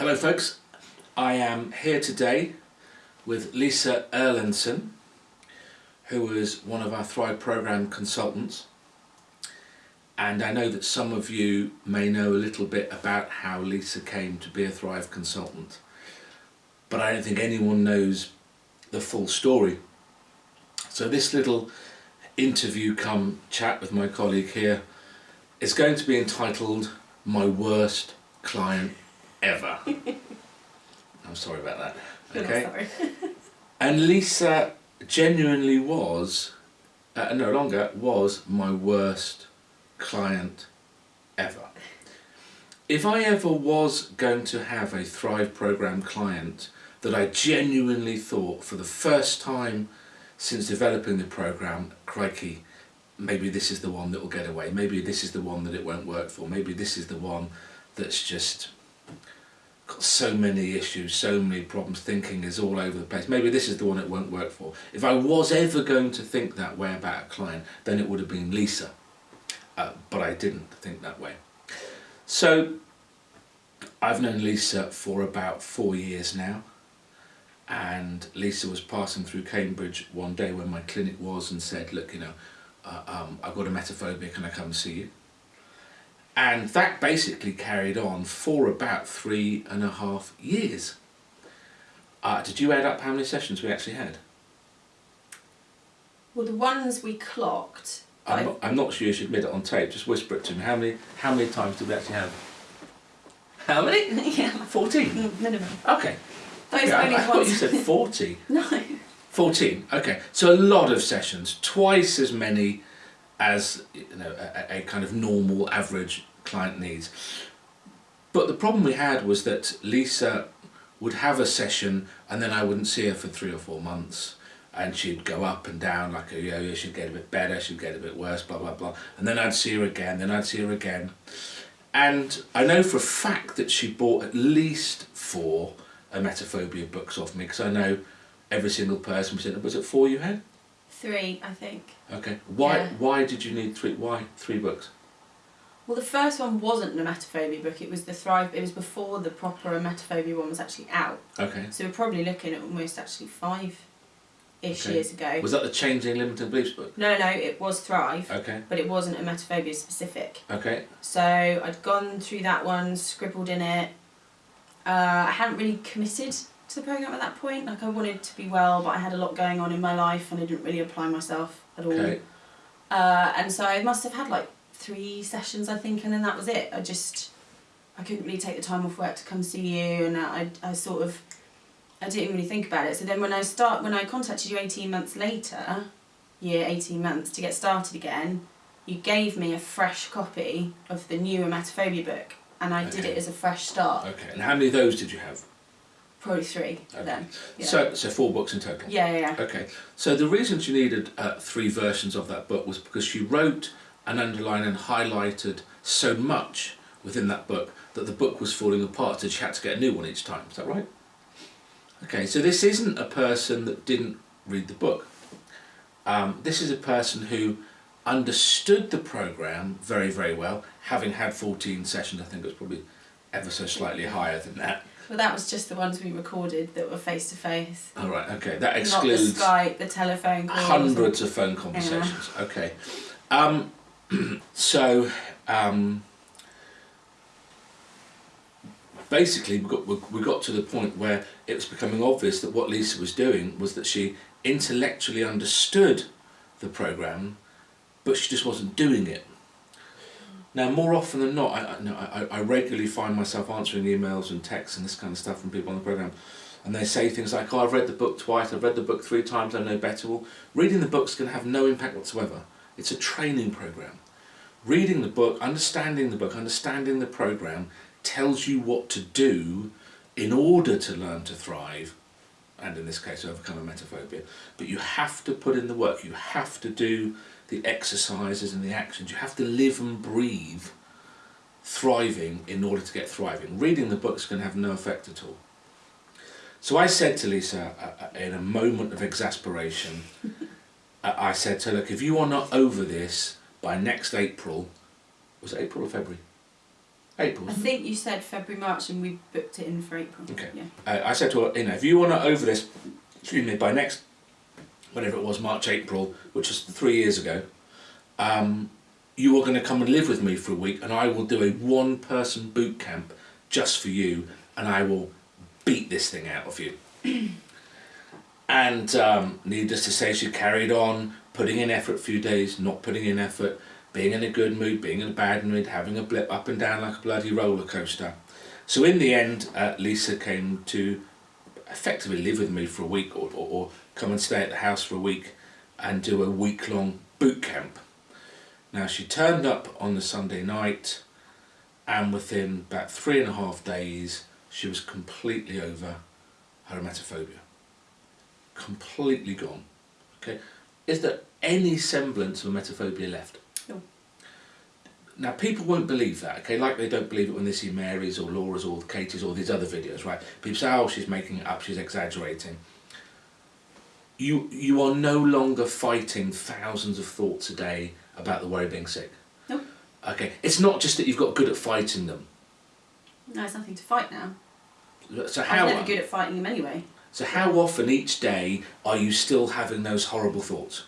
Hello folks, I am here today with Lisa Erlandson who is one of our Thrive Programme consultants. And I know that some of you may know a little bit about how Lisa came to be a Thrive consultant. But I don't think anyone knows the full story. So this little interview come chat with my colleague here is going to be entitled My Worst Client Ever. I'm sorry about that. Okay. and Lisa genuinely was, uh, no longer was my worst client ever. If I ever was going to have a Thrive Programme client that I genuinely thought for the first time since developing the programme, crikey, maybe this is the one that will get away, maybe this is the one that it won't work for, maybe this is the one that's just got so many issues, so many problems, thinking is all over the place, maybe this is the one it won't work for. If I was ever going to think that way about a client, then it would have been Lisa, uh, but I didn't think that way. So I've known Lisa for about four years now and Lisa was passing through Cambridge one day when my clinic was and said, look, you know, uh, um, I've got emetophobia, can I come and see you? And that basically carried on for about three and a half years. Uh, did you add up how many sessions we actually had? Well, the ones we clocked. I'm not, I'm not sure you should admit it on tape, just whisper it to me. How many, how many times did we actually have? How many? yeah. 14? Minimum. Okay. Those okay, only I, I thought you said 40. no. 14, okay. So a lot of sessions, twice as many as you know a, a kind of normal average client needs. But the problem we had was that Lisa would have a session and then I wouldn't see her for three or four months and she'd go up and down like a yo-yo, she'd get a bit better, she'd get a bit worse, blah, blah, blah. And then I'd see her again, then I'd see her again. And I know for a fact that she bought at least four emetophobia books off me because I know every single person was in Was it four you had? Three, I think. Okay. Why Yeah. why did you need three why three books? Well, the first one wasn't an emetophobia book. It was the Thrive. It was before the proper emetophobia one was actually out. Okay. So we're probably looking at almost actually five, ish Okay. years ago. Was that the Changing Limited Beliefs book? no, no, it was Thrive, Okay. but it wasn't emetophobia specific. Okay. So I'd gone through that one, scribbled in it. Uh, I hadn't really committed to the program at that point. Like I wanted to be well, but I had a lot going on in my life, and I didn't really apply myself at all. Okay. Uh, and so I must have had like three sessions, I think, and then that was it. I just, I couldn't really take the time off work to come see you, and I, I sort of, I didn't really think about it. So then when I start, when I contacted you eighteen months later, year eighteen months to get started again, you gave me a fresh copy of the new emetophobia book, and I did it as a fresh start. Okay. And how many of those did you have? Probably three Okay. then. Yeah. So so four books in total. yeah, yeah, yeah. Okay. So the reason she needed uh, three versions of that book was because she wrote and underlined and highlighted so much within that book that the book was falling apart so she had to get a new one each time. Is that right? Okay, so this isn't a person that didn't read the book. Um, this is a person who understood the program very, very well, having had 14 sessions, I think it was probably ever so slightly higher than that. Well, that was just the ones we recorded that were face to face. All right, okay, that Not the excludes Skype, the telephone calls. hundreds of phone conversations. Okay, um, so um, basically we got we we got to the point where it was becoming obvious that what Lisa was doing was that she intellectually understood the program, but she just wasn't doing it. Now, more often than not, I, I, I, regularly find myself answering emails and texts and this kind of stuff from people on the program, and they say things like, "Oh, I've read the book twice. I've read the book three times. I know better." Well, reading the book's going to have no impact whatsoever. It's a training program. Reading the book, understanding the book, understanding the program tells you what to do in order to learn to thrive, and in this case, overcome emetophobia. But you have to put in the work. You have to do the exercises and the actions. You have to live and breathe thriving in order to get thriving. Reading the book's going to have no effect at all. So I said to Lisa, uh, uh, in a moment of exasperation, uh, I said to her, look, if you are not over this by next April, was it April or February? April. I think you said February, March, and we booked it in for April. Okay. Yeah. Uh, I said to her, you know, if you want to over this, excuse me, by next, whatever it was, March, April, which was three years ago, um, you are going to come and live with me for a week, and I will do a one-person boot camp just for you, and I will beat this thing out of you. and um, needless to say, she carried on putting in effort a few days, not putting in effort, being in a good mood, being in a bad mood, having a blip up and down like a bloody roller coaster. So in the end, uh, Lisa came to effectively live with me for a week or, or, or come and stay at the house for a week and do a week long boot camp. Now she turned up on the Sunday night and within about three and a half days she was completely over her emetophobia. Completely gone. Okay. Is there any semblance of emetophobia left? No. Now people won't believe that, okay, like they don't believe it when they see Mary's or Laura's or Katie's or these other videos, right? People say, oh, she's making it up, she's exaggerating. You, you are no longer fighting thousands of thoughts a day about the worry of being sick. No. Okay, it's not just that you've got good at fighting them. No, it's nothing to fight now. So how? I how, was never good at fighting them anyway. so how often each day are you still having those horrible thoughts?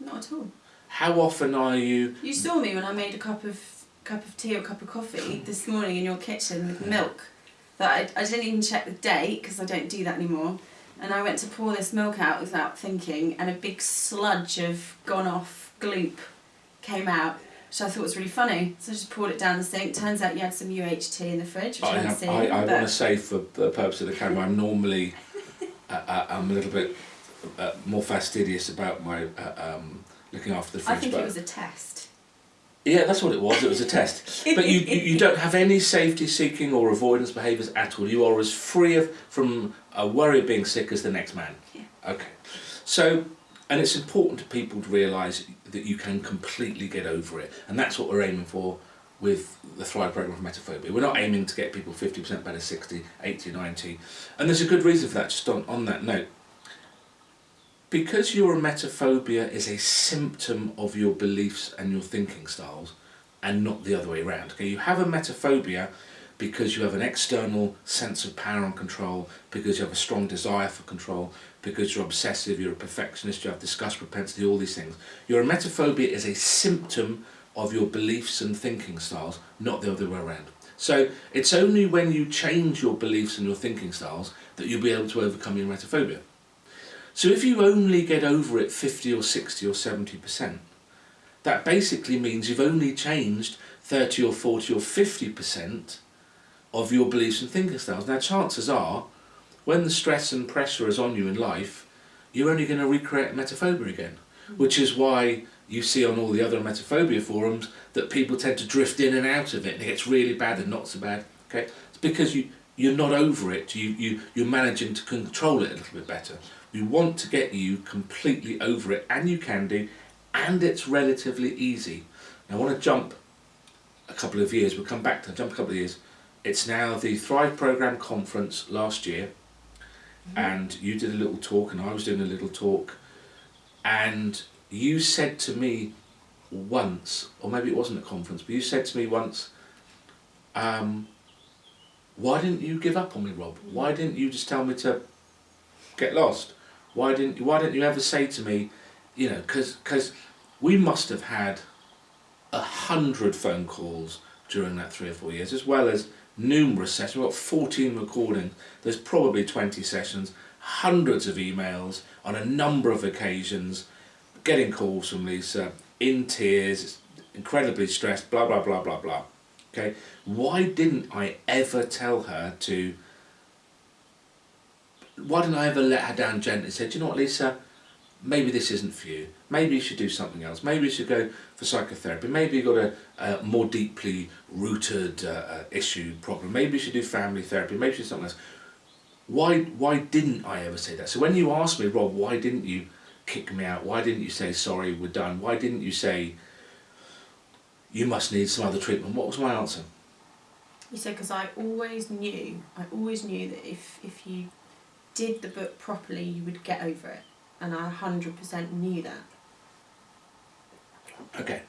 Not at all. How often are you You saw me when I made a cup of cup of tea or cup of coffee this morning in your kitchen with milk. That I, I didn't even check the date because I don't do that anymore. And I went to pour this milk out without thinking, and a big sludge of gone off gloop came out, which I thought was really funny. So I just poured it down the sink. Turns out you had some UHT in the fridge, which I, have, seen. I, I want to say for the purpose of the camera, I'm normally uh, uh, I'm a little bit uh, more fastidious about my uh, um, looking after the fridge. I think it was a test. Yeah, that's what it was. It was a test. But you, you, you don't have any safety-seeking or avoidance behaviours at all. You are as free of from a worry of being sick as the next man. Yeah. Okay. So, and it's important to people to realise that you can completely get over it, and that's what we're aiming for with the Thrive program for emetophobia. We're not aiming to get people 50% better 60, 80, 90. And there's a good reason for that, just on, on that note. Because your emetophobia is a symptom of your beliefs and your thinking styles, and not the other way around. Okay, you have emetophobia because you have an external sense of power and control, because you have a strong desire for control, because you're obsessive, you're a perfectionist, you have disgust propensity, all these things. Your emetophobia is a symptom of your beliefs and thinking styles, not the other way around. So it's only when you change your beliefs and your thinking styles that you'll be able to overcome your emetophobia. So if you only get over it 50 or 60 or 70%, that basically means you've only changed 30 or 40 or 50% of your beliefs and thinking styles. Now chances are, when the stress and pressure is on you in life, you're only going to recreate emetophobia again. Which is why you see on all the other emetophobia forums that people tend to drift in and out of it and it gets really bad and not so bad. Okay, It's because you, you're not over it, you, you, you're managing to control it a little bit better. We want to get you completely over it, and you can do, and it's relatively easy. Now, I want to jump a couple of years, we'll come back to jump a couple of years. It's now the Thrive Programme conference last year, and you did a little talk, and I was doing a little talk, and you said to me once, or maybe it wasn't a conference, but you said to me once, um, why didn't you give up on me, Rob? Why didn't you just tell me to get lost? Why didn't Why didn't you ever say to me, you know, because because we must have had a hundred phone calls during that three or four years, as well as numerous sessions. We've got 14 recordings. There's probably 20 sessions, hundreds of emails on a number of occasions, getting calls from Lisa in tears, incredibly stressed, blah blah blah blah blah. Okay, why didn't I ever tell her to? Why didn't I ever let her down gently? Said, "Do you know what, Lisa? Maybe this isn't for you. Maybe you should do something else. Maybe you should go for psychotherapy. Maybe you've got a, a more deeply rooted uh, uh, issue problem. Maybe you should do family therapy. Maybe you should do something else." Why? Why didn't I ever say that? So when you asked me, Rob, why didn't you kick me out? Why didn't you say sorry? We're done. Why didn't you say? You must need some other treatment. What was my answer? You said because I always knew, I always knew that if if you did the book properly, you would get over it, and I hundred percent knew that. Okay,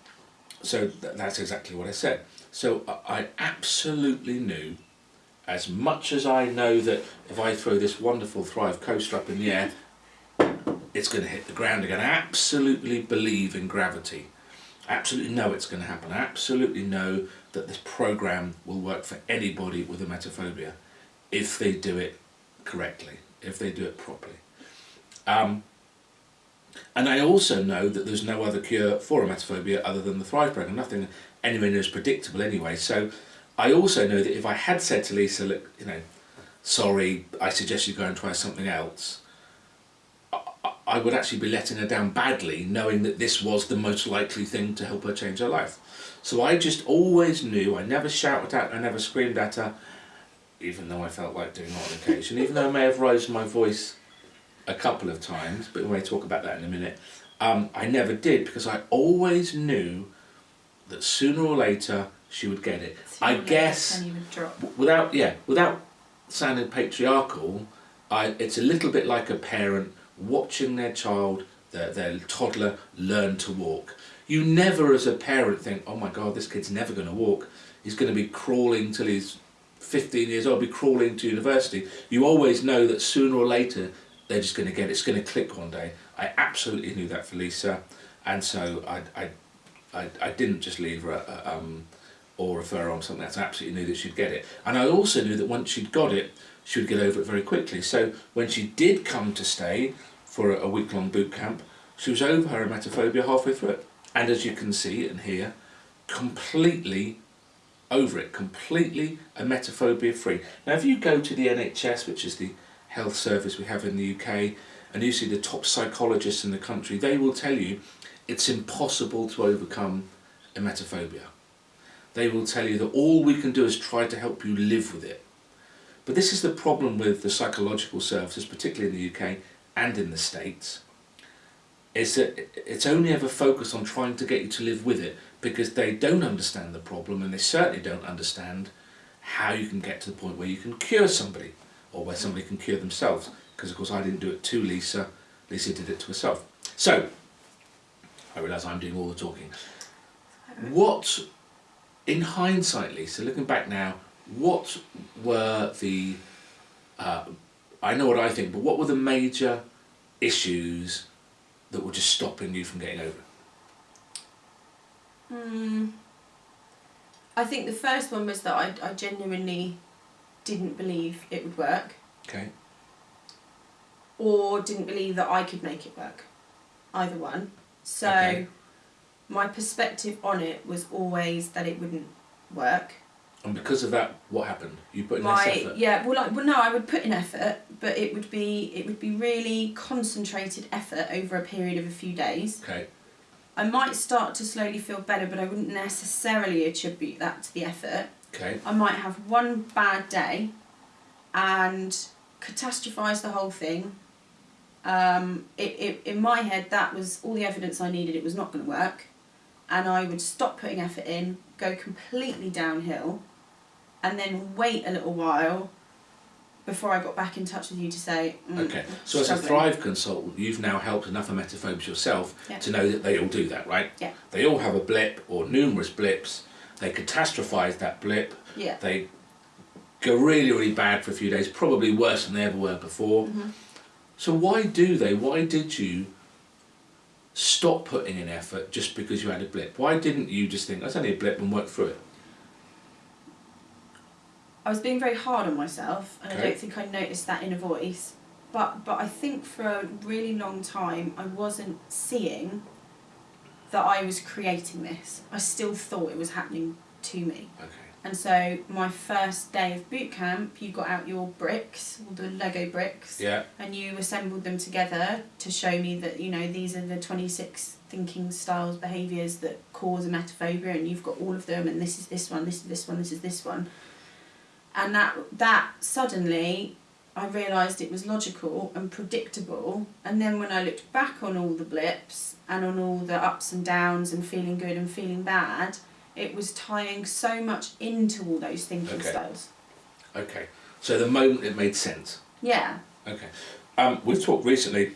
so th- that's exactly what I said. So I I absolutely knew, as much as I know that if I throw this wonderful Thrive coaster up in the air, it's going to hit the ground again. I absolutely believe in gravity. Absolutely know it's going to happen. I absolutely know that this program will work for anybody with a emetophobia if they do it correctly, if they do it properly. Um, and I also know that there's no other cure for emetophobia other than the Thrive program, nothing anywhere as predictable anyway. So I also know that if I had said to Lisa, look, you know, sorry, I suggest you go and try something else, I would actually be letting her down badly knowing that this was the most likely thing to help her change her life. So I just always knew, I never shouted at her, I never screamed at her, even though I felt like doing that on occasion, even though I may have raised my voice a couple of times, but we may talk about that in a minute. Um, I never did because I always knew that sooner or later she would get it. Sooner I guess penny would drop. without yeah without sounding patriarchal I, it's a little bit like a parent watching their child their, their toddler learn to walk you never as a parent think oh my god this kid's never going to walk he's going to be crawling till he's 15 years old be crawling to university you always know that sooner or later they're just going to get it. it's going to click one day i absolutely knew that for lisa and so i i i, I didn't just leave her uh, um, or refer her on something else. I absolutely knew that she'd get it. And I also knew that once she'd got it, she would get over it very quickly. So when she did come to stay for a, a week-long boot camp, she was over her emetophobia halfway through it. And as you can see and hear, completely over it, completely emetophobia free. Now if you go to the NHS, which is the health service we have in the UK, and you see the top psychologists in the country, they will tell you it's impossible to overcome emetophobia they will tell you that all we can do is try to help you live with it. But this is the problem with the psychological services, particularly in the UK and in the States, is that it's only ever focused on trying to get you to live with it because they don't understand the problem and they certainly don't understand how you can get to the point where you can cure somebody or where somebody can cure themselves. Because of course I didn't do it to Lisa, Lisa did it to herself. So, I realise I'm doing all the talking. What in hindsight, Lisa, looking back now, what were the, uh, I know what I think, but what were the major issues that were just stopping you from getting over? Hmm. I think the first one was that I, I genuinely didn't believe it would work Okay. or didn't believe that I could make it work. Either one. So Okay. my perspective on it was always that it wouldn't work. And because of that, what happened? You put in my less effort. yeah well like well no I would put in effort but it would be it would be really concentrated effort over a period of a few days Okay. I might start to slowly feel better but I wouldn't necessarily attribute that to the effort. Okay. I might have one bad day and catastrophize the whole thing. Um, it, it, in my head that was all the evidence I needed. It was not going to work. And I would stop putting effort in go completely downhill and then wait a little while before I got back in touch with you to say mm, Okay. So as a. Thrive consultant, you've now helped enough emetophobes yourself Yeah. to know that they all do that, right? Yeah. They all have a blip or numerous blips. They catastrophize that blip. yeah They go really, really bad for a few days, probably worse than they ever were before. Mhm. So why do they? Why did you stop putting in effort just because you had a blip? Why didn't you just think that's only a blip and work through it? I was being very hard on myself, and I don't think I noticed that in a voice. But but I think for a really long time I wasn't seeing that I was creating this. I still thought it was happening to me. Okay. And so my first day of boot camp, you got out your bricks, all the Lego bricks, Yeah. and you assembled them together to show me that you know these are the twenty six thinking styles, behaviours that cause emetophobia, and you've got all of them, and this is this one, this is this one, this is this one, and that that suddenly I realised it was logical and predictable, and then when I looked back on all the blips and on all the ups and downs and feeling good and feeling bad, it was tying so much into all those thinking Okay. styles. Okay. So the moment it made sense. Yeah. Okay. Um, we've talked recently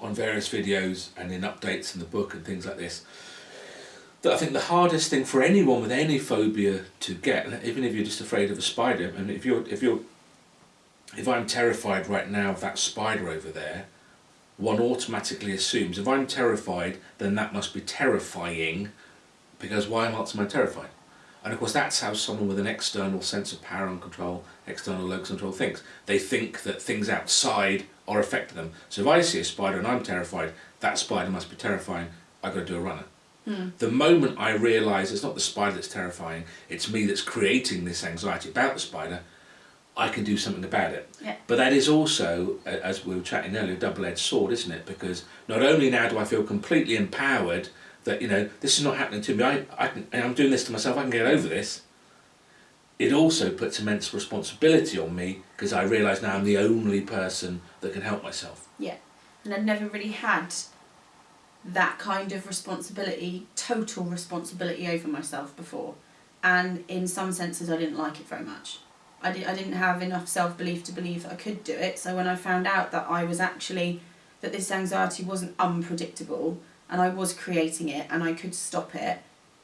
on various videos and in updates in the book and things like this I think the hardest thing for anyone with any phobia to get, even if you're just afraid of a spider, and if you're if you're if I'm terrified right now of that spider over there, one automatically assumes if I'm terrified, then that must be terrifying, because why else am I terrified? And of course, that's how someone with an external sense of power and control, external locus control, thinks. They think that things outside are affecting them. So if I see a spider and I'm terrified, that spider must be terrifying. I've got to do a runner. Hmm. The moment I realise it's not the spider that's terrifying, it's me that's creating this anxiety about the spider, I can do something about it. Yeah. But that is also, as we were chatting earlier, a double-edged sword, isn't it? Because not only now do I feel completely empowered that you know this is not happening to me, I, I can, and I'm doing this to myself, I can get over this. It also puts immense responsibility on me because I realise now I'm the only person that can help myself. Yeah, and I'd never really had that kind of responsibility, total responsibility over myself before, and in some senses I didn't like it very much. I, di- I didn't have enough self belief to believe that I could do it. So when I found out that I was actually that this anxiety wasn't unpredictable and I was creating it and I could stop it,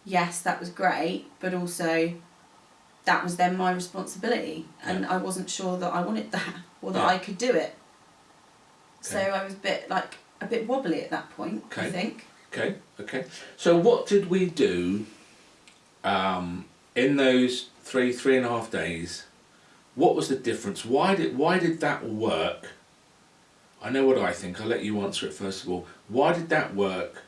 yes, that was great, but also that was then my responsibility and I wasn't sure that I wanted that or that Yeah. I could do it. So I was a bit like a bit wobbly at that point, I Okay. think. Okay, okay. So what did we do um, in those three, three and a half days? What was the difference? Why did why did that work? I know what I think. I'll let you answer it first of all. Why did that work?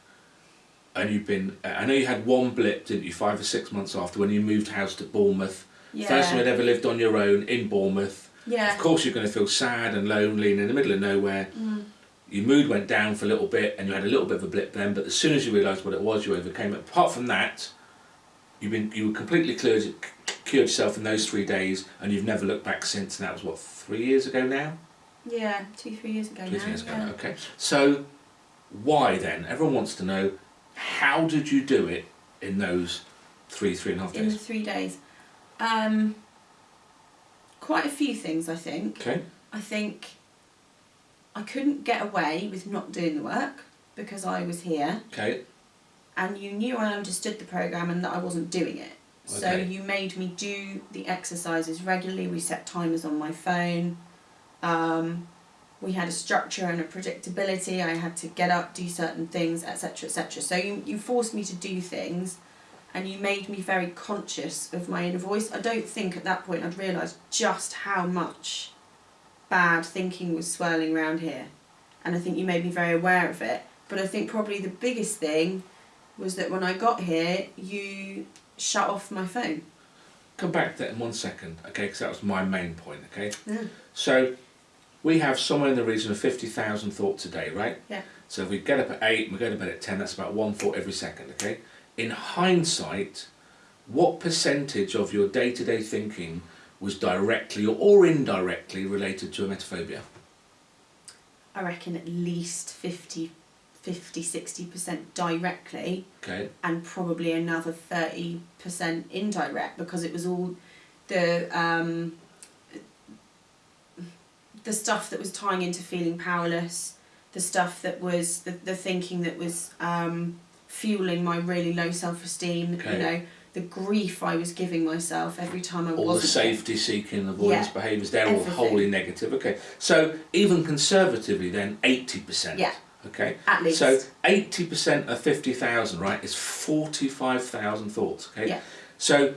And you've been. I know you had one blip, didn't you? Five or six months after when you moved house to Bournemouth. Yeah. First time you'd ever lived on your own in Bournemouth. yeah. Of course, you're going to feel sad and lonely and in the middle of nowhere. Mm. Your mood went down for a little bit, and you had a little bit of a blip then. But as soon as you realised what it was, you overcame it. Apart from that, you've been you were completely cured, cured yourself in those three days, and you've never looked back since. And that was what three years ago now. Yeah, two, three years ago Two now. years ago. yeah. Okay. So, why then? Everyone wants to know. How did you do it in those three, three and a half days? In three days. Um, quite a few things, I think. Okay. I think I couldn't get away with not doing the work because I was here Okay. and you knew I understood the program and that I wasn't doing it. So you made me do the exercises regularly. We set timers on my phone. Um, we had a structure and a predictability. I had to get up, do certain things, etc., etc. So you, you forced me to do things, and you made me very conscious of my inner voice. I don't think at that point I'd realised just how much bad thinking was swirling around here, and I think you made me very aware of it. But I think probably the biggest thing was that when I got here, you shut off my phone. Come back to that in one second, okay? Because that was my main point, okay? Yeah. So, we have somewhere in the region of 50,000 thoughts a day, right? Yeah. So if we get up at 8 and we go to bed at 10, that's about one thought every second, okay? In hindsight, what percentage of your day-to-day thinking was directly or indirectly related to emetophobia? I reckon at least 50, 50 60% directly Okay, and probably another 30% indirect because it was all the um, the stuff that was tying into feeling powerless, the stuff that was the, the thinking that was um, fueling my really low self-esteem, Okay. you know, the grief I was giving myself every time I was. all the wasn't safety seeking, avoidance Yeah. behaviours, they're all wholly negative. Okay, so even conservatively then, 80%. Yeah. Okay, at least. so 80% of 50,000, right, is 45,000 thoughts, okay? Yeah. So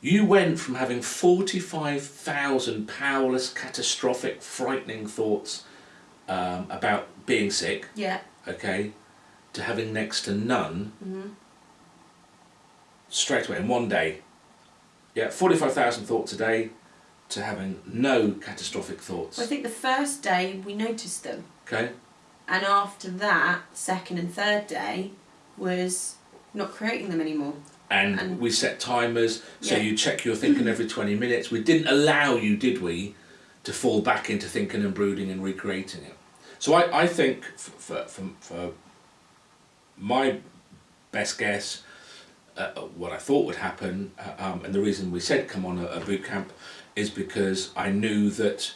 you went from having 45,000 powerless, catastrophic, frightening thoughts um, about being sick, yeah. okay, to having next to none hmm straight away in one day. Yeah, 45,000 thoughts a day to having no catastrophic thoughts, Well, I think the first day we noticed them. okay? And after that, second and third day was not creating them anymore. and, And- we set timers so Yeah. you check your thinking every 20 minutes we didn't allow you did we to fall back into thinking and brooding and recreating it so i, I think f- for, for, for my best guess uh, what i thought would happen uh, um, and the reason we said come on a, a boot camp is because i knew that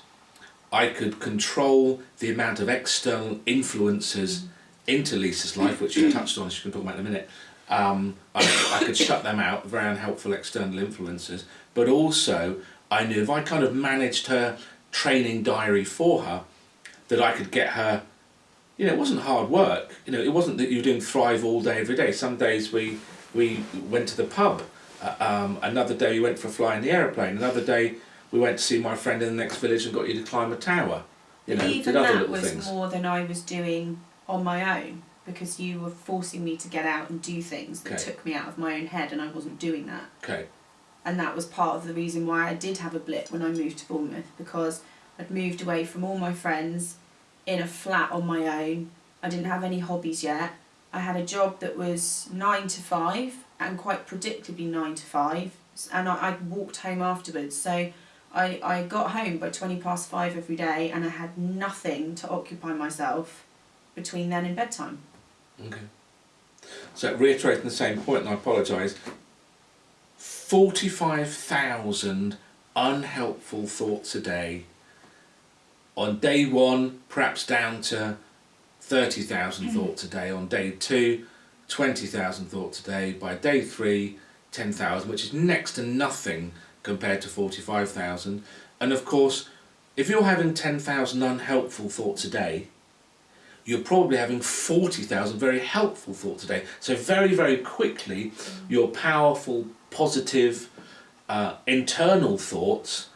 i could control the amount of external influences into lisa's life which you touched on she can talk about in a minute Um, I, I could shut them out, very unhelpful external influences. But also, I knew if I kind of managed her training diary for her, that I could get her. You know, it wasn't hard work. You know, it wasn't that you doing Thrive all day every day. Some days we we went to the pub. Uh, um, another day we went for a fly in the aeroplane. Another day we went to see my friend in the next village and got you to climb a tower. You know, Even other that was things. more than I was doing on my own because you were forcing me to get out and do things that Okay. took me out of my own head, and I wasn't doing that. Okay. and that was part of the reason why I did have a blip when I moved to Bournemouth because I'd moved away from all my friends in a flat on my own. I didn't have any hobbies yet. I had a job that was nine to five and quite predictably nine to five, and I, I walked home afterwards. So I, I got home by 20 past five every day and I had nothing to occupy myself between then and bedtime. Okay. So reiterating the same point, and I apologise. Forty-five thousand unhelpful thoughts a day. On day one, perhaps down to thirty thousand thoughts a day. On day two, twenty thousand thoughts a day. By day three, ten thousand, which is next to nothing compared to forty-five thousand. And of course, if you're having ten thousand unhelpful thoughts a day, you're probably having 40,000 very helpful thoughts a day. So very, very quickly, your powerful, positive, uh, internal thoughts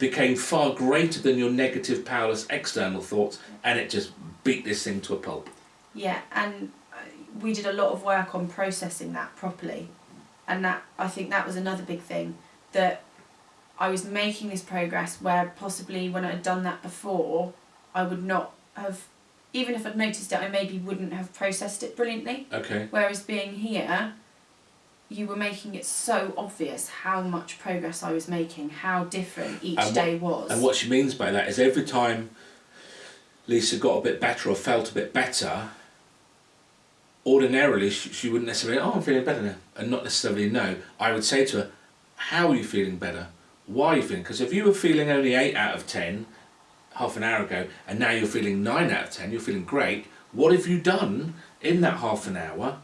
became far greater than your negative, powerless external thoughts, and it just beat this thing to a pulp. Yeah, and uh, we did a lot of work on processing that properly, and that I think that was another big thing that I was making this progress where possibly when I'd done that before, I would not have, even if I'd noticed it, I maybe wouldn't have processed it brilliantly. Okay. Whereas being here, you were making it so obvious how much progress I was making, how different each what- day was. And what she means by that is every time Lisa got a bit better or felt a bit better, ordinarily she, she wouldn't necessarily, oh, I'm feeling better now, and not necessarily know. I would say to her, how are you feeling better? Why are you feeling? Because if you were feeling only 8 out of 10 half an hour ago, and now you're feeling 9 out of 10, you're feeling great, what have you done in that half an hour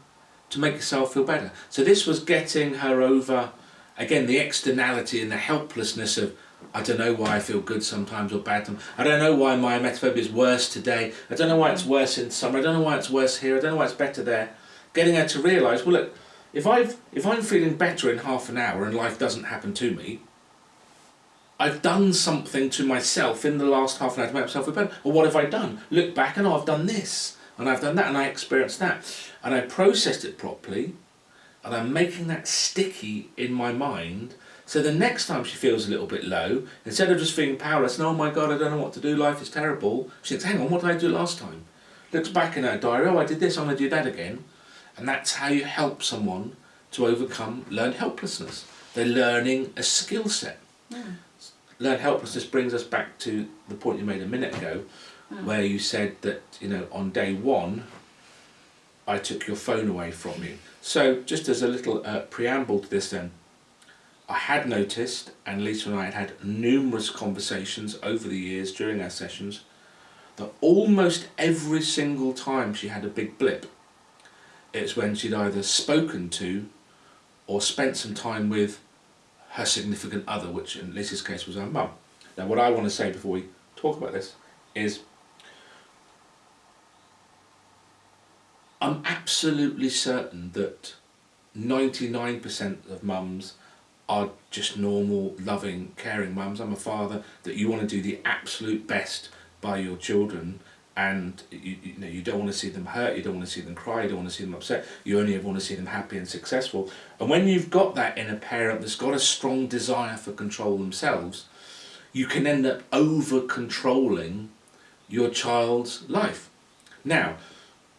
to make yourself feel better? So this was getting her over, again, the externality and the helplessness of, I don't know why I feel good sometimes or bad. I don't know why my emetophobia is worse today. I don't know why it's worse in summer. I don't know why it's worse here. I don't know why it's better there. Getting her to realise, well, look, if I've if I'm feeling better in half an hour and life doesn't happen to me, I've done something to myself in the last half an hour to make myself feel better. Well, what have I done? Look back and oh, I've done this and I've done that and I experienced that and I processed it properly and I'm making that sticky in my mind. So the next time she feels a little bit low, instead of just feeling powerless and oh my god, I don't know what to do, life is terrible, she thinks, hang on, what did I do last time? Looks back in her diary, oh, I did this, I'm going to do that again. And that's how you help someone to overcome learned helplessness. They're learning a skill set. Learned helplessness brings us back to the point you made a minute ago, where you said that, you know, on day one, I took your phone away from you. So, just as a little uh, preamble to this, then, I had noticed, and Lisa and I had had numerous conversations over the years during our sessions, that almost every single time she had a big blip, it's when she'd either spoken to or spent some time with her significant other, which in Lisa's case was her mum. Now, what I want to say before we talk about this is I'm absolutely certain that 99% of mums are just normal, loving, caring mums. I'm a father that you want to do the absolute best by your children and you, you know you don't want to see them hurt, you don't want to see them cry, you don't want to see them upset, you only want to see them happy and successful. And when you've got that in a parent that's got a strong desire for control themselves, you can end up over controlling your child's life. Now,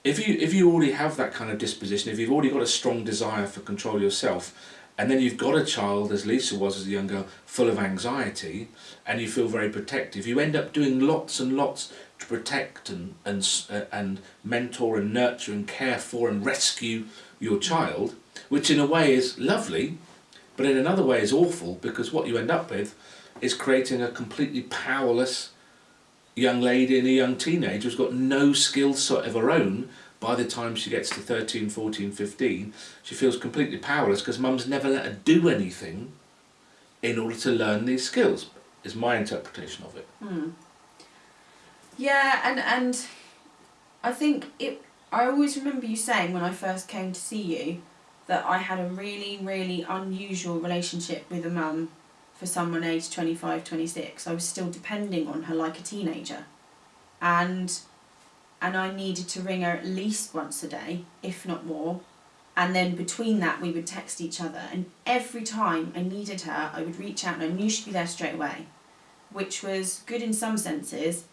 if you if you already have that kind of disposition, if you've already got a strong desire for control yourself, and then you've got a child, as Lisa was as a young girl, full of anxiety, and you feel very protective, you end up doing lots and lots to protect and and uh, and mentor and nurture and care for and rescue your child, which in a way is lovely, but in another way is awful because what you end up with is creating a completely powerless young lady and a young teenager who's got no skill set of her own by the time she gets to 13, 14, 15, she feels completely powerless because mum's never let her do anything in order to learn these skills, is my interpretation of it. Hmm. Yeah, and and I think it. I always remember you saying when I first came to see you that I had a really, really unusual relationship with a mum for someone aged 25, 26. I was still depending on her like a teenager. And and I needed to ring her at least once a day, if not more. And then between that, we would text each other. And every time I needed her, I would reach out and I knew she'd be there straight away, which was good in some senses,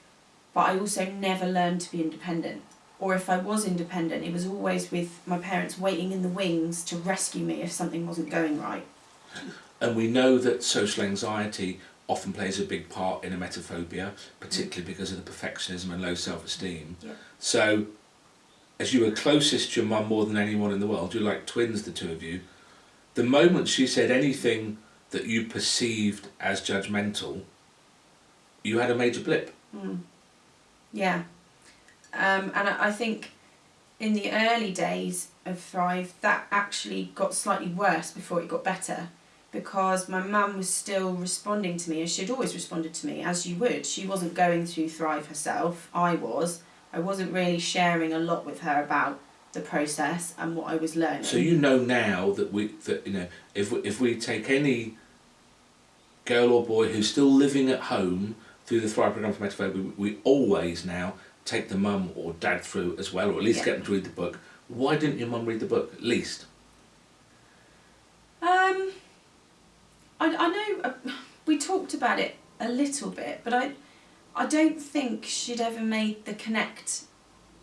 but I also never learned to be independent. Or if I was independent, it was always with my parents waiting in the wings to rescue me if something wasn't going right. And we know that social anxiety often plays a big part in emetophobia, particularly because of the perfectionism and low self-esteem. Yeah. So, as you were closest to your mum more than anyone in the world, you're like twins, the two of you. The moment she said anything that you perceived as judgmental, you had a major blip. Mm. Yeah. Um, and I, I think in the early days of Thrive, that actually got slightly worse before it got better because my mum was still responding to me as she'd always responded to me, as you would. She wasn't going through Thrive herself, I was. I wasn't really sharing a lot with her about the process and what I was learning. So you know now that we that you know if we, if we take any girl or boy who's still living at home through the Thrive program for emetophobia, we, we always now take the mum or dad through as well, or at least Yeah. get them to read the book. Why didn't your mum read the book at least? Um, I, I know uh, we talked about it a little bit, but I, I don't think she'd ever made the connect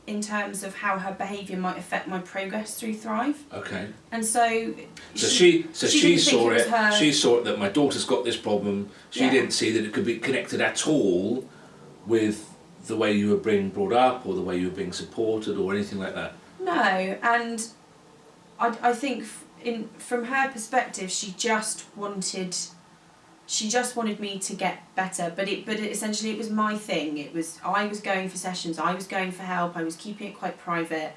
in terms of how her behaviour might affect my progress through Thrive. Okay. And so, So she, so she she, saw it it. She saw it that my daughter's got this problem. She Yeah. didn't see that it could be connected at all with the way you were being brought up or the way you were being supported or anything like that. No, and I, I think in from her perspective, she just wanted, she just wanted me to get better. But it, but it, essentially, it was my thing. It was I was going for sessions, I was going for help, I was keeping it quite private,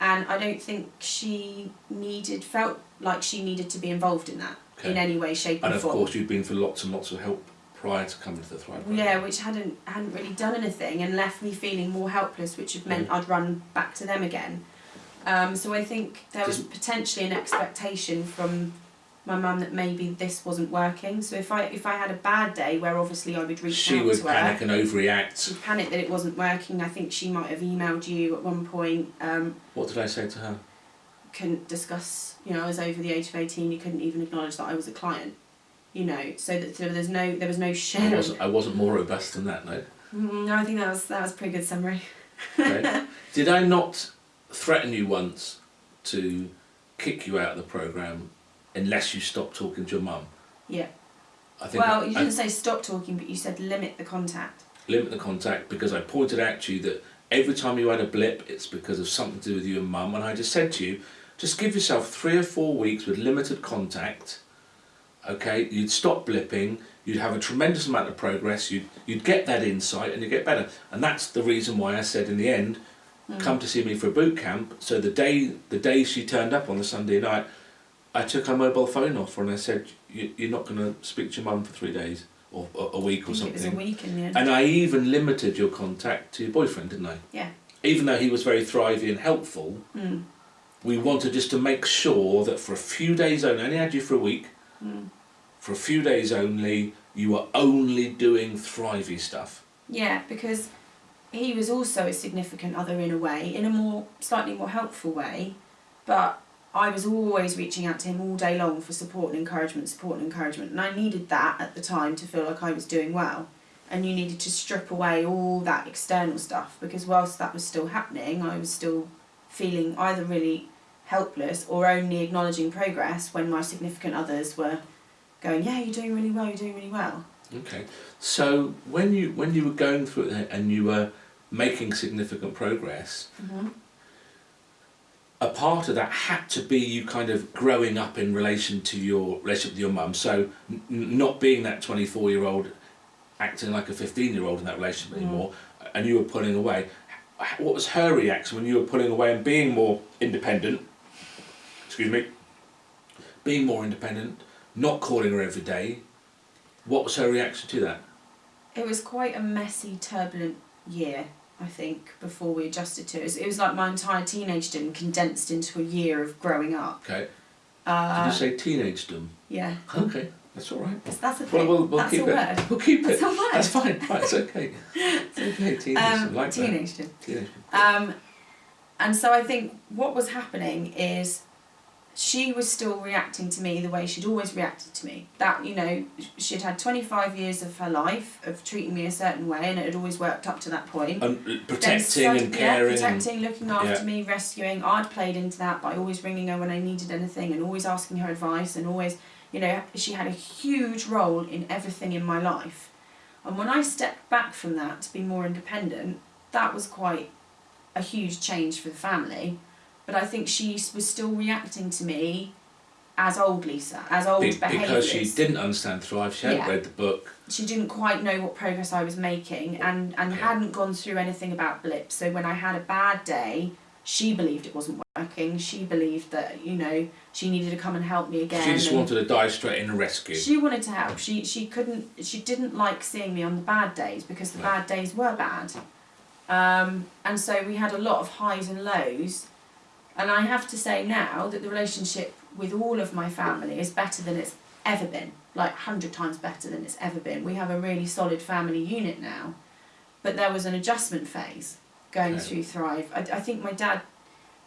and I don't think she needed felt like she needed to be involved in that in any way, shape, And or of form. course, you'd been for lots and lots of help prior to coming to the Thrive program. Yeah, which hadn't hadn't really done anything and left me feeling more helpless, which had meant mm. I'd run back to them again. Um, so I think there was potentially an expectation from my mum that maybe this wasn't working. So if I if I had a bad day where obviously I would reach She out would to panic her, and overreact. she'd panic that it wasn't working. I think she might have emailed you at one point. Um, What did I say to her? couldn't discuss. You know, I was over the age of eighteen. You couldn't even acknowledge that I was a client. You know, so that so there's no there was no I wasn't, I wasn't more robust than that, no. Mm, no, I think that was that was a pretty good summary. Okay. Did I not threaten you once to kick you out of the program unless you stop talking to your mum? Yeah. I think Well, I, you I didn't say stop talking, but you said limit the contact. limit the contact because I pointed out to you that every time you had a blip, it's because of something to do with you and mum. And I just said to you, just give yourself three or four weeks with limited contact. Okay, you'd stop blipping. You'd have a tremendous amount of progress. You'd you'd get that insight and you'd get better. And that's the reason why I said in the end, come to see me for a boot camp. So the day the day she turned up on the Sunday night, I took her mobile phone off her and I said, you, "You're not going to speak to your mum for three days or a, a week or think it was a something." week in the end. And I even limited your contact to your boyfriend, didn't I? yeah. Even though he was very thrivey and helpful, Mm. we wanted just to make sure that for a few days only, I only had you for a week, Mm. for a few days only, you were only doing thrivey stuff. Yeah, because he was also a significant other in a way, in a more slightly more helpful way, but I was always reaching out to him all day long for support and encouragement, support and encouragement, and I needed that at the time to feel like I was doing well. And you needed to strip away all that external stuff because whilst that was still happening, I was still feeling either really helpless or only acknowledging progress when my significant others were going, Yeah, you're doing really well, you're doing really well. Okay. So when you when you were going through it and you were making significant progress, Mm-hmm. a part of that had to be you kind of growing up in relation to your relationship with your mum. So not being that 24 year old acting like a 15 year old in that relationship Mm. anymore and you were pulling away. what was her reaction when you were pulling away and being more independent? Excuse me. Being more independent, not calling her every day. What was her reaction to that? It was quite a messy, turbulent year, I think, before we adjusted to it. It was, it was like my entire teenagedom condensed into a year of growing up. Okay. Uh, Did you say teenagedom? Yeah. Okay, that's all right. That's, that's a Well, thing. we'll, we'll that's keep a it. word. We'll keep That's it. a word. That's fine. Right, it's okay. It's okay. Teenagedom. Um, like that. teenagedom. Teenagedom. Um, and so I think what was happening is she was still reacting to me the way she'd always reacted to me. That, you know, she'd had 25 years of her life of treating me a certain way and it had always worked up to that point. And uh, protecting and caring. Yeah, protecting, looking after Yeah. me, rescuing. I'd played into that by always ringing her when I needed anything and always asking her advice and always, you know, she had a huge role in everything in my life. And when I stepped back from that to be more independent, that was quite a huge change for the family. But I think she was still reacting to me as old Lisa, as old Be- behaviours. because she didn't understand Thrive, she hadn't Yeah. read the book. she didn't quite know what progress I was making and, and Okay. hadn't gone through anything about blips. So when I had a bad day, she believed it wasn't working. She believed that, you know, she needed to come and help me again. She just wanted to dive straight in and rescue. she wanted to help. She she couldn't she didn't like seeing me on the bad days because the No. bad days were bad. Um, and so we had a lot of highs and lows. And I have to say now that the relationship with all of my family is better than it's ever been. Like hundred times better than it's ever been. We have a really solid family unit now. But there was an adjustment phase going Okay. through Thrive. I, I think my dad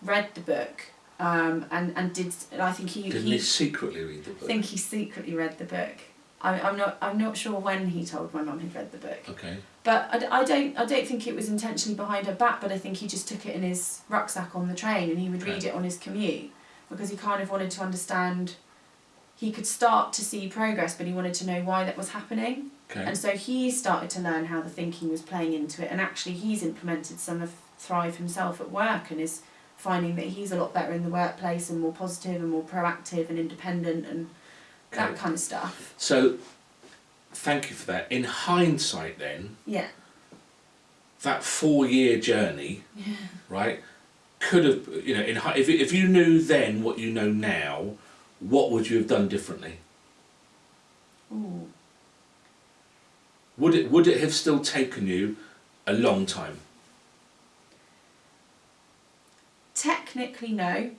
read the book um, and, and did I think he, Didn't he secretly read the I book? think he secretly read the book. I, I'm not. I'm not sure when he told my mum he'd read the book. Okay. But I, I don't. I don't think it was intentionally behind her back. But I think he just took it in his rucksack on the train, and he would read Okay. it on his commute because he kind of wanted to understand. He could start to see progress, but he wanted to know why that was happening. Okay. And so he started to learn how the thinking was playing into it, and actually he's implemented some of Thrive himself at work, and is finding that he's a lot better in the workplace and more positive and more proactive and independent and that kind of stuff. So, thank you for that. In hindsight, then, Yeah. that four-year journey, yeah. right, could have, you know, in if if you knew then what you know now, what would you have done differently? Ooh. Would it would it have still taken you a long time? Technically, no.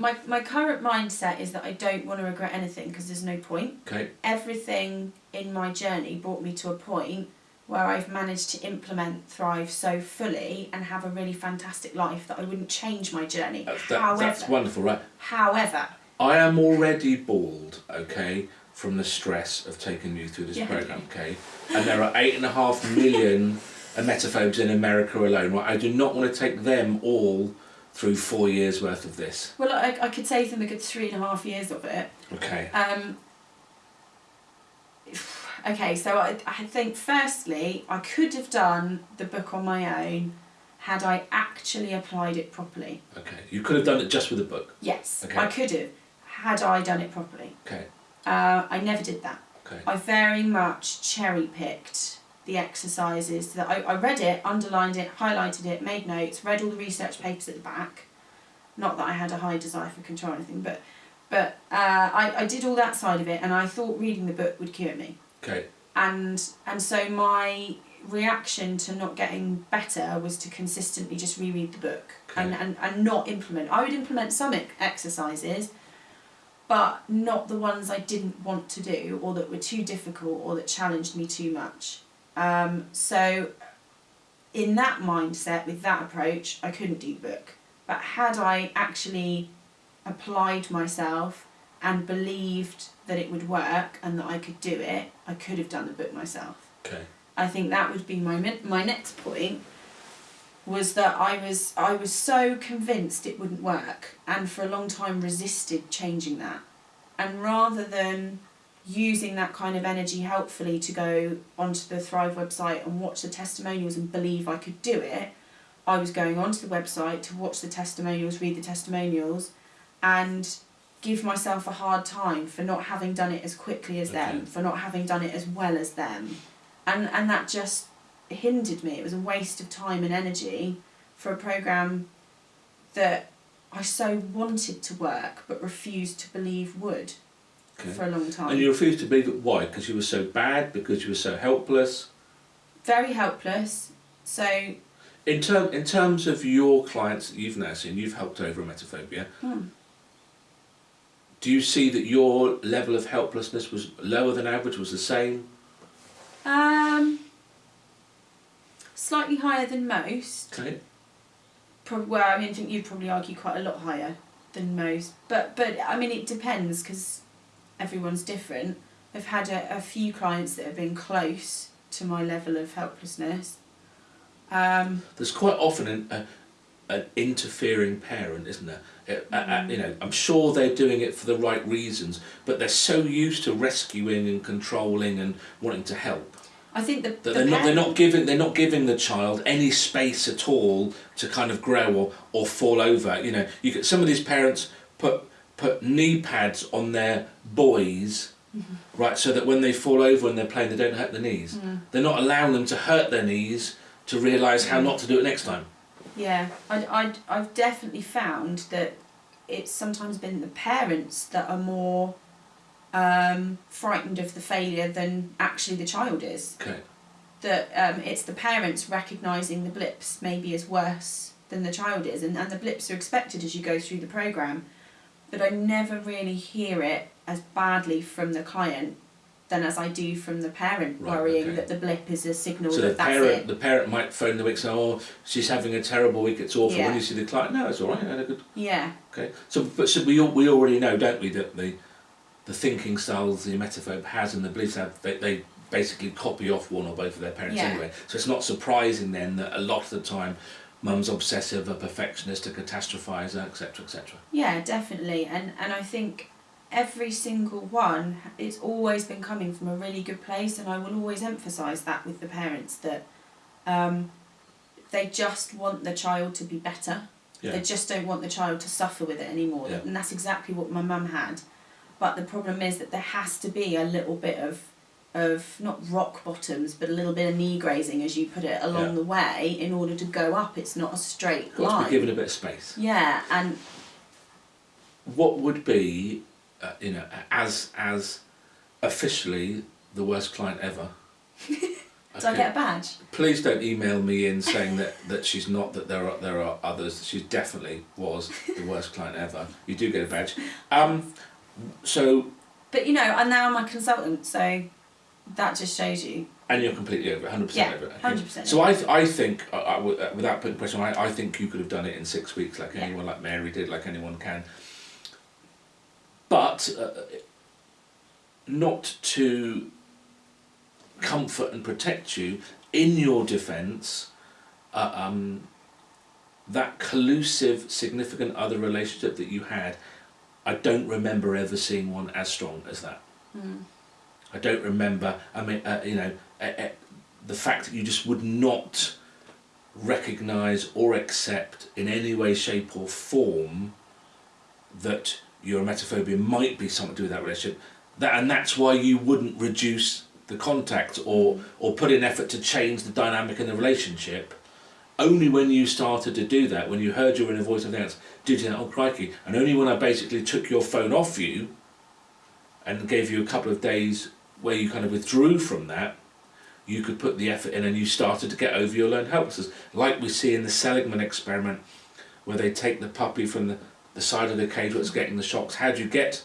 My my current mindset is that I don't want to regret anything because there's no point. Okay. Everything in my journey brought me to a point where I've managed to implement Thrive so fully and have a really fantastic life that I wouldn't change my journey. That's, that, however, that's wonderful, right? however, I am already bald, okay, from the stress of taking you through this Yeah. program, okay? And there are eight and a half million emetophobes in America alone, right? I do not want to take them all through four years worth of this, well, I, I could save them a good three and a half years of it. okay? Um, okay, so I, I think firstly, I could have done the book on my own had I actually applied it properly. Okay, you could have done it just with a book, Yes, Okay. I could have had I done it properly. okay? Uh, I never did that. Okay, I very much cherry picked the exercises that I, I read it, underlined it, highlighted it, made notes, read all the research papers at the back. Not that I had a high desire for control or anything, but but uh, I, I did all that side of it and I thought reading the book would cure me. okay, And and so my reaction to not getting better was to consistently just reread the book and, Okay. and, and not implement. I would implement some ex- exercises, but not the ones I didn't want to do or that were too difficult or that challenged me too much. Um, so, in that mindset, with that approach, I couldn't do the book. But had I actually applied myself and believed that it would work and that I could do it, I could have done the book myself. okay, I think that would be my my next point was that I was I was so convinced it wouldn't work and for a long time resisted changing that. And rather than using that kind of energy helpfully to go onto the Thrive website and watch the testimonials and believe I could do it, I was going onto the website to watch the testimonials, read the testimonials and give myself a hard time for not having done it as quickly as them, for not having done it as well as them. And and that just hindered me. It was a waste of time and energy for a program that I so wanted to work but refused to believe would Okay. for a long time. And you refused to believe it. Why? Because you were so bad. Because you were so helpless. Very helpless. So In term in terms of your clients that you've now seen, you've helped over emetophobia. hmm, Do you see that your level of helplessness was lower than average? Was the same? um, slightly higher than most. Okay. Prob- well, I mean, I think you'd probably argue quite a lot higher than most. But but I mean, it depends because everyone's different. I've had a, a few clients that have been close to my level of helplessness. Um, There's quite often an, a, an interfering parent, isn't there? Uh, uh, uh, you know, I'm sure they're doing it for the right reasons, but they're so used to rescuing and controlling and wanting to help I think the, that the they're not they're not giving they're not giving the child any space at all to kind of grow or, or fall over. You know, you get some of these parents put put knee pads on their boys. Right, so that when they fall over when they're playing, they don't hurt their knees. They're not allowing them to hurt their knees to realise how not to do it next time. Yeah, I, I, I've definitely found that it's sometimes been the parents that are more um, frightened of the failure than actually the child is. Okay. That um, it's the parents recognising the blips maybe as worse than the child is, and, and the blips are expected as you go through the programme. But I never really hear it as badly from the client than as I do from the parent Right, worrying okay. that the blip is a signal So that the that's parent, it. the parent might phone the week saying, "Oh, she's having a terrible week. It's awful." Yeah. When you see the client, no, it's all right. I had a good. Yeah, Okay. So, but so we we already know, don't we, that the the thinking styles the emetophobe has and the beliefs have they, they basically copy off one or both of their parents Yeah. anyway. So it's not surprising then that a lot of the time, mum's obsessive, a perfectionist, a catastrophizer, etc., etc. Yeah, definitely. And and I think every single one it's always been coming from a really good place and I will always emphasize that with the parents that um, they just want the child to be better. Yeah. They just don't want the child to suffer with it anymore. Yeah. And that's exactly what my mum had. But the problem is that there has to be a little bit of of not rock bottoms, but a little bit of knee grazing, as you put it, along Yeah. the way in order to go up. It's not a straight Got to line. be given a bit of space. yeah, and What would be, uh, you know, as as officially the worst client ever? do I get a badge? Please don't email me in saying that, that she's not, that there are there are others. She definitely was the worst client ever. You do get a badge. Um, so, But you know, and now I'm a consultant, so that just shows you. and you're completely over it, 100% Yeah, over it. hundred percent. So I, th- I think, I, I w- uh, without putting pressure on, I, I think you could have done it in six weeks like Yeah. anyone, like Mary did, like anyone can. But uh, not to comfort and protect you, in your defence, uh, um, that collusive, significant other relationship that you had, I don't remember ever seeing one as strong as that. Mm. I don't remember. I mean, uh, you know, uh, uh, the fact that you just would not recognise or accept in any way, shape, or form that your emetophobia might be something to do with that relationship. That and that's why you wouldn't reduce the contact or or put in effort to change the dynamic in the relationship. Only when you started to do that, when you heard your inner voice and everything else, did you think, oh crikey, and only when I basically took your phone off you and gave you a couple of days where you kind of withdrew from that, you could put the effort in and you started to get over your learned helplessness. Like we see in the Seligman experiment, where they take the puppy from the, the side of the cage where it's getting the shocks. How do you get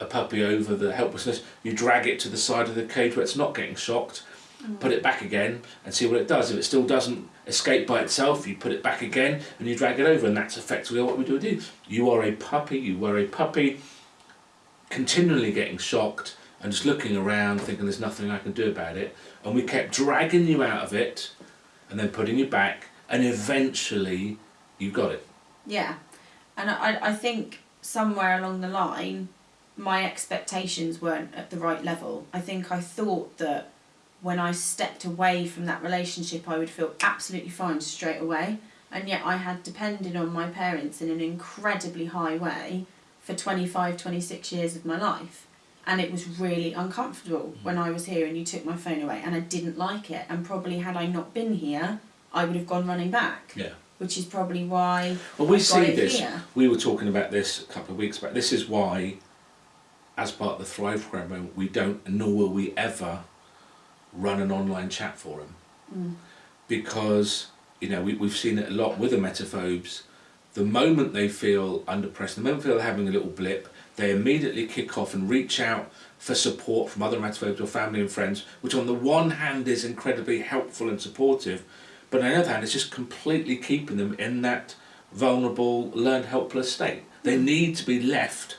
a puppy over the helplessness? You drag it to the side of the cage where it's not getting shocked, mm. put it back again and see what it does. If it still doesn't escape by itself, you put it back again and you drag it over, and that's effectively what we do. do. You are a puppy, you were a puppy, continually getting shocked and just looking around thinking there's nothing I can do about it. And we kept dragging you out of it and then putting you back, and eventually you got it. Yeah, and I, I think somewhere along the line, my expectations weren't at the right level. I think I thought that when I stepped away from that relationship, I would feel absolutely fine straight away, and yet I had depended on my parents in an incredibly high way for 25, 26 years of my life. And it was really uncomfortable when I was here and you took my phone away and I didn't like it and probably had I not been here I would have gone running back Yeah. which is probably why Well, we I've see this. here. We were talking about this a couple of weeks back. This is why, as part of the Thrive program, we don't, nor will we ever, run an online chat forum Mm. because you know we, we've seen it a lot with the emetophobes. The moment they feel under pressure, the moment they feel they're having a little blip, they immediately kick off and reach out for support from other emetophobes or family and friends, which on the one hand is incredibly helpful and supportive, but on the other hand it's just completely keeping them in that vulnerable, learned helpless state. They mm. need to be left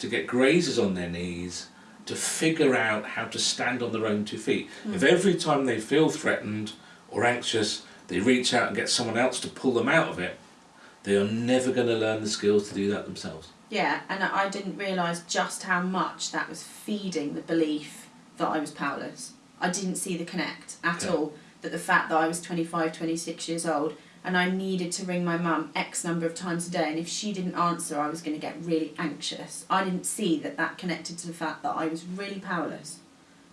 to get grazes on their knees to figure out how to stand on their own two feet. Mm. If every time they feel threatened or anxious, they reach out and get someone else to pull them out of it, they are never going to learn the skills to do that themselves. Yeah, and I didn't realise just how much that was feeding the belief that I was powerless. I didn't see the connect at Yeah. all. That the fact that I was 25, 26 years old and I needed to ring my mum X number of times a day, and if she didn't answer, I was going to get really anxious. I didn't see that that connected to the fact that I was really powerless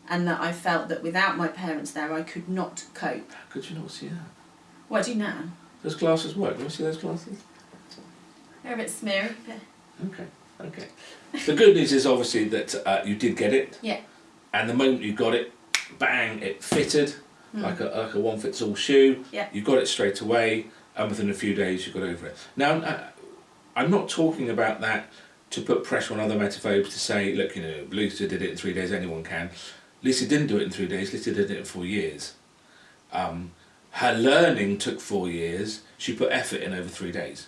and that I felt that without my parents there, I could not cope. How could you not see that? What do you now? Those glasses work. Do you see those glasses? They're a bit smeary. but- Okay, okay. The good news is obviously that uh, you did get it, Yeah. and the moment you got it, bang, it fitted Mm. like a like a one fits all shoe. Yeah. You got it straight away, and within a few days you got over it. Now, uh, I'm not talking about that to put pressure on other emetophobes to say, look, you know, Lisa did it in three days, anyone can. Lisa didn't do it in three days. Lisa did it in four years. Um, her learning took four years. She put effort in over three days.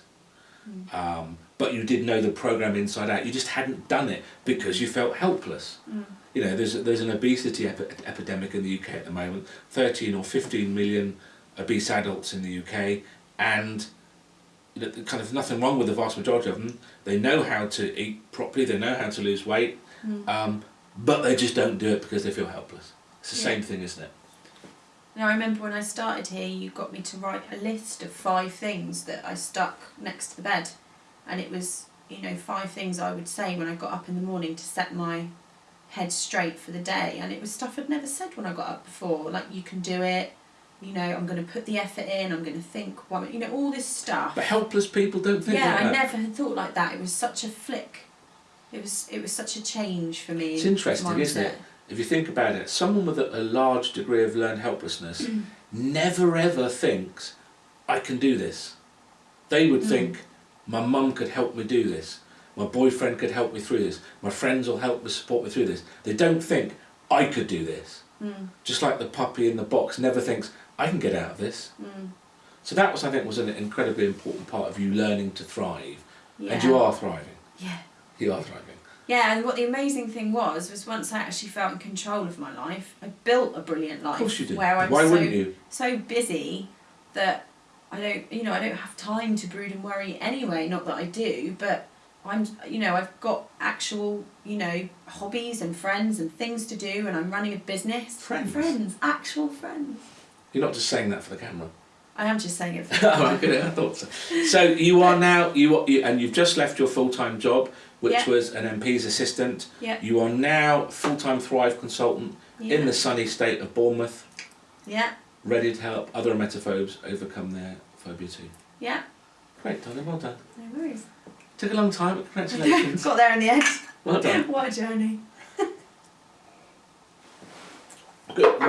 Um, but you did know the program inside out. You just hadn't done it because you felt helpless. Mm. You know, there's there's an obesity epi- epidemic in the UK at the moment. 13 or 15 million obese adults in the UK, and you know, kind of nothing wrong with the vast majority of them. They know how to eat properly. They know how to lose weight, Mm. um, but they just don't do it because they feel helpless. It's the Yeah. same thing, isn't it? Now, I remember when I started here, you got me to write a list of five things that I stuck next to the bed. And it was, you know, five things I would say when I got up in the morning to set my head straight for the day. And it was stuff I'd never said when I got up before. Like, you can do it, you know, I'm going to put the effort in, I'm going to think, what, you know, all this stuff. But helpless people don't think yeah, like I that. never had thought like that. It was such a flick. It was, it was such a change for me. It's interesting, isn't it? If you think about it, someone with a, a large degree of learned helplessness Mm. never ever thinks, I can do this. They would Mm. think, my mum could help me do this. My boyfriend could help me through this. My friends will help me support me through this. They don't think, I could do this. Mm, Just like the puppy in the box never thinks, I can get out of this. mm, So that was, I think, was an incredibly important part of you learning to thrive. yeah. And you are thriving. Yeah. You are thriving. Yeah, and what the amazing thing was was once I actually felt in control of my life, I built a brilliant life. Of course you did. Where I'm Why so wouldn't you? so busy that I don't, you know, I don't have time to brood and worry anyway. Not that I do, but I'm, you know, I've got actual, you know, hobbies and friends and things to do, and I'm running a business. Friends? friends, actual friends. You're not just saying that for the camera. I am just saying it. For oh, okay, I thought so. So you are now you, are, you and you've just left your full time job, which Yeah. was an MP's assistant. Yeah. You are now full time Thrive consultant yeah. in the sunny state of Bournemouth, yeah, ready to help other emetophobes overcome their phobia too. yeah. Great, darling, well done. No worries. Took a long time, but congratulations. Got there in the end. well done. what a journey. Good.